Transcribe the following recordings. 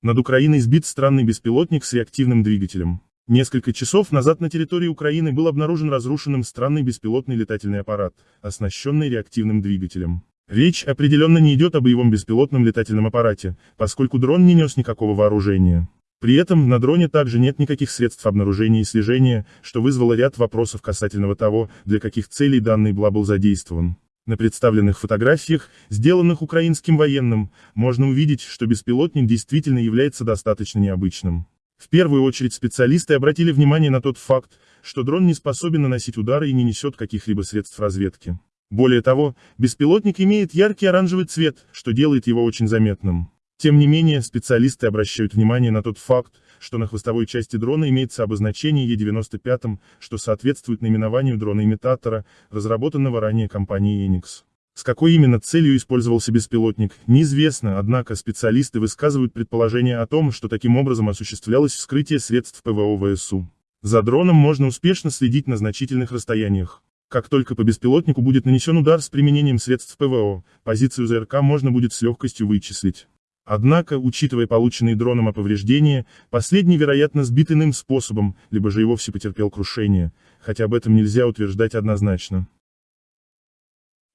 Над Украиной сбит странный беспилотник с реактивным двигателем. Несколько часов назад на территории Украины был обнаружен разрушенным странный беспилотный летательный аппарат, оснащенный реактивным двигателем. Речь определенно не идет о боевом беспилотном летательном аппарате, поскольку дрон не нес никакого вооружения. При этом на дроне также нет никаких средств обнаружения и слежения, что вызвало ряд вопросов касательного того, для каких целей данный БЛА был задействован. На представленных фотографиях, сделанных украинским военным, можно увидеть, что беспилотник действительно является достаточно необычным. В первую очередь специалисты обратили внимание на тот факт, что дрон не способен наносить удары и не несет каких-либо средств разведки. Более того, беспилотник имеет яркий оранжевый цвет, что делает его очень заметным. Тем не менее, специалисты обращают внимание на тот факт, что на хвостовой части дрона имеется обозначение Е95, что соответствует наименованию дрона-имитатора, разработанного ранее компанией Enix. С какой именно целью использовался беспилотник, неизвестно, однако специалисты высказывают предположение о том, что таким образом осуществлялось вскрытие средств ПВО ВСУ. За дроном можно успешно следить на значительных расстояниях. Как только по беспилотнику будет нанесен удар с применением средств ПВО, позицию ЗРК можно будет с легкостью вычислить. Однако, учитывая полученные дроном повреждения, последний, вероятно, сбит иным способом, либо же и вовсе потерпел крушение, хотя об этом нельзя утверждать однозначно.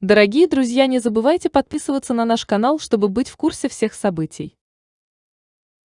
Дорогие друзья, не забывайте подписываться на наш канал, чтобы быть в курсе всех событий.